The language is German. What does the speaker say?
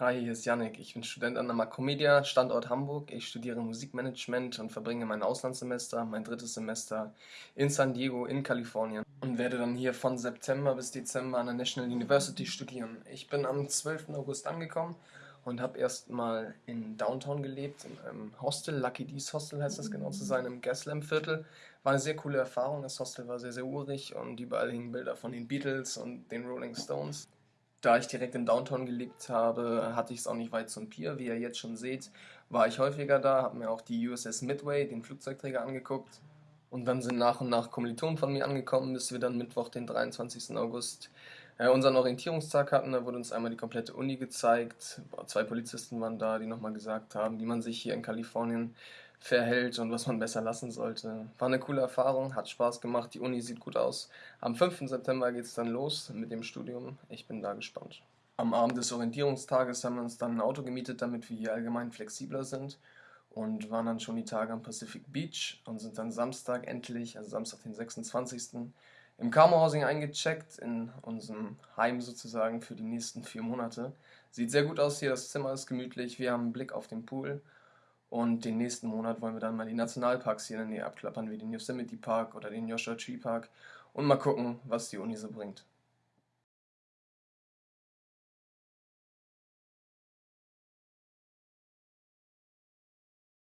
Hi, hier ist Yannick. Ich bin Student an der Macromedia, Standort Hamburg. Ich studiere Musikmanagement und verbringe mein Auslandssemester, mein drittes Semester in San Diego in Kalifornien und werde dann hier von September bis Dezember an der National University studieren. Ich bin am 12. August angekommen und habe erstmal in Downtown gelebt, in einem Hostel, Lucky D's Hostel heißt das genau zu sein, im Gaslamp Viertel. War eine sehr coole Erfahrung. Das Hostel war sehr, sehr urig und überall hingen Bilder von den Beatles und den Rolling Stones. Da ich direkt in Downtown gelebt habe, hatte ich es auch nicht weit zum Pier. Wie ihr jetzt schon seht, war ich häufiger da, habe mir auch die USS Midway, den Flugzeugträger, angeguckt. Und dann sind nach und nach Kommilitonen von mir angekommen, bis wir dann Mittwoch, den 23. August, äh, unseren Orientierungstag hatten. Da wurde uns einmal die komplette Uni gezeigt. Zwei Polizisten waren da, die nochmal gesagt haben, wie man sich hier in Kalifornien verhält und was man besser lassen sollte. War eine coole Erfahrung, hat Spaß gemacht, die Uni sieht gut aus. Am 5. September geht es dann los mit dem Studium. Ich bin da gespannt. Am Abend des Orientierungstages haben wir uns dann ein Auto gemietet, damit wir hier allgemein flexibler sind und waren dann schon die Tage am Pacific Beach und sind dann Samstag endlich, also Samstag den 26. im Carmo Housing eingecheckt, in unserem Heim sozusagen für die nächsten vier Monate. Sieht sehr gut aus hier, das Zimmer ist gemütlich, wir haben einen Blick auf den Pool und den nächsten Monat wollen wir dann mal die Nationalparks hier in der Nähe abklappern, wie den Yosemite Park oder den Joshua Tree Park und mal gucken, was die Uni so bringt.